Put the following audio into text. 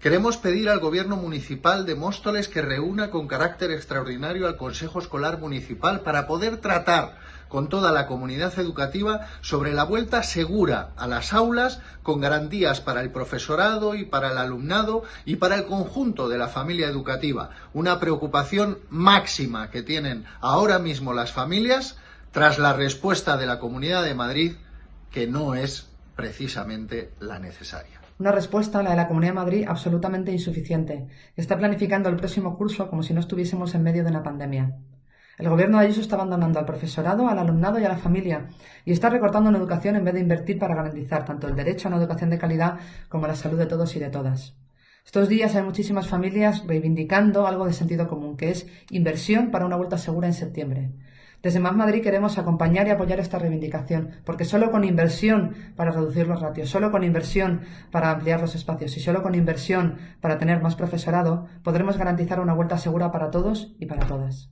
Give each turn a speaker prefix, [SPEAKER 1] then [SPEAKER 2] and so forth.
[SPEAKER 1] Queremos pedir al Gobierno Municipal de Móstoles que reúna con carácter extraordinario al Consejo Escolar Municipal para poder tratar con toda la comunidad educativa sobre la vuelta segura a las aulas con garantías para el profesorado y para el alumnado y para el conjunto de la familia educativa. Una preocupación máxima que tienen ahora mismo las familias tras la respuesta de la Comunidad de Madrid que no es precisamente la necesaria.
[SPEAKER 2] Una respuesta, la de la Comunidad de Madrid, absolutamente insuficiente, está planificando el próximo curso como si no estuviésemos en medio de una pandemia. El gobierno de Ayuso está abandonando al profesorado, al alumnado y a la familia y está recortando en educación en vez de invertir para garantizar tanto el derecho a una educación de calidad como la salud de todos y de todas. Estos días hay muchísimas familias reivindicando algo de sentido común, que es inversión para una vuelta segura en septiembre. Desde Más Madrid queremos acompañar y apoyar esta reivindicación, porque solo con inversión para reducir los ratios, solo con inversión para ampliar los espacios y solo con inversión para tener más profesorado, podremos garantizar una vuelta segura para todos y para todas.